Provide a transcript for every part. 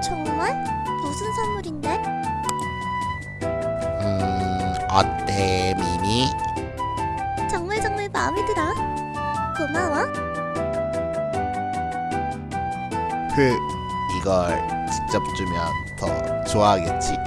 정말? 무슨 선물인데? 음... 어때, 미미? 정말 정말 마음에 들어. 고마워. 흐, 이걸 직접 주면 더 좋아하겠지?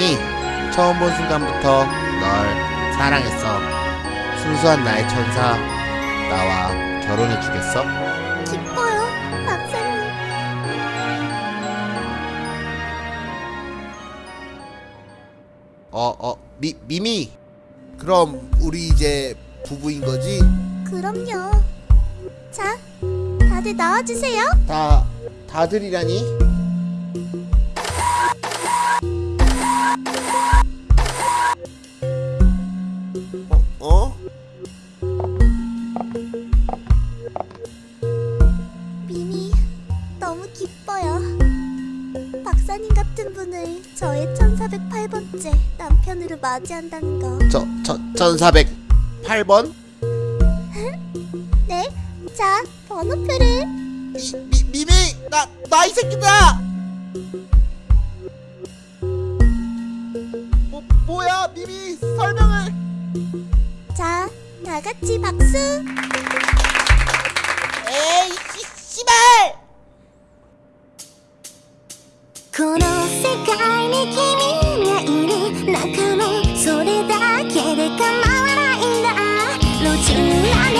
미미 처음 본 순간부터 널 사랑했어 순수한 나의 천사 나와 결혼해 주겠어? 기뻐요, 박사님. 어, 어, 미, 미미. 그럼 우리 이제 부부인 거지? 그럼요. 자, 다들 나와주세요. 다, 다들이라니? 어? 어? 미미, 너무 기뻐요. 박사님 같은 분을 저의 1408번째 남편으로 맞이한다는 거. 저, 저, 1408번? 네, 자, 번호표를. 미, 미, 미미! 나, 나 이 새끼다! 뭐야, 미미! 설명을! 자, 다 같이 박수. 에이, 씨, 씨발! この世界に君がいる中のそれだけで構わないんだ路地裏で